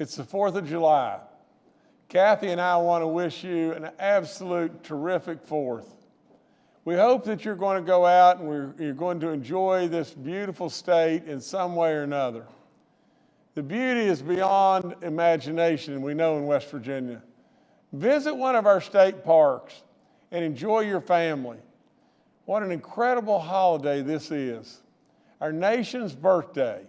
It's the 4th of July. Kathy and I want to wish you an absolute terrific 4th. We hope that you're going to go out and you're going to enjoy this beautiful state in some way or another. The beauty is beyond imagination, we know in West Virginia. Visit one of our state parks and enjoy your family. What an incredible holiday this is. Our nation's birthday,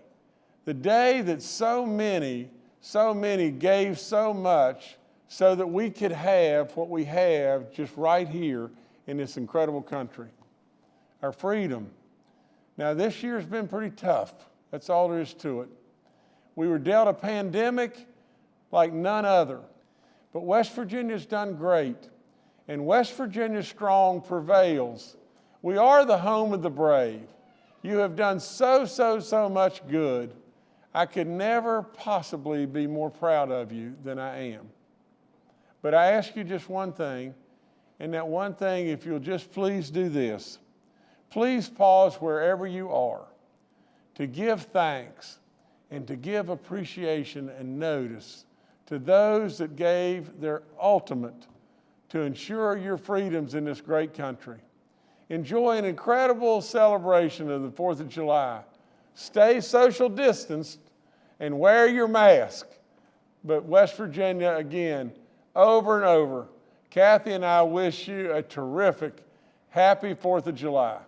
the day that so many so many gave so much so that we could have what we have just right here in this incredible country. Our freedom. Now, this year's been pretty tough. That's all there is to it. We were dealt a pandemic like none other. But West Virginia's done great, and West Virginia strong prevails. We are the home of the brave. You have done so, so, so much good. I could never possibly be more proud of you than I am. But I ask you just one thing, and that one thing, if you'll just please do this, please pause wherever you are to give thanks and to give appreciation and notice to those that gave their ultimate to ensure your freedoms in this great country. Enjoy an incredible celebration of the 4th of July stay social distanced, and wear your mask. But West Virginia, again, over and over, Kathy and I wish you a terrific, happy 4th of July.